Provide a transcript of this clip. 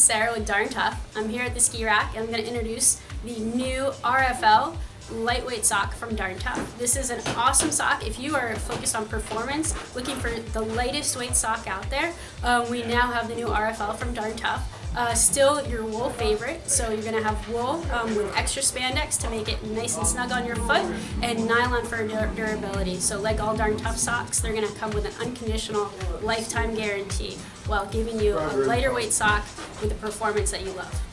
Sarah with Darn Tough. I'm here at the ski rack and I'm going to introduce the new RFL lightweight sock from Darn Tough. This is an awesome sock. If you are focused on performance, looking for the lightest weight sock out there, um, we now have the new RFL from Darn Tough. Uh, still your wool favorite, so you're going to have wool um, with extra spandex to make it nice and snug on your foot, and nylon for dur durability. So like all Darn Tough socks, they're going to come with an unconditional lifetime guarantee while giving you a lighter weight sock with the performance that you love.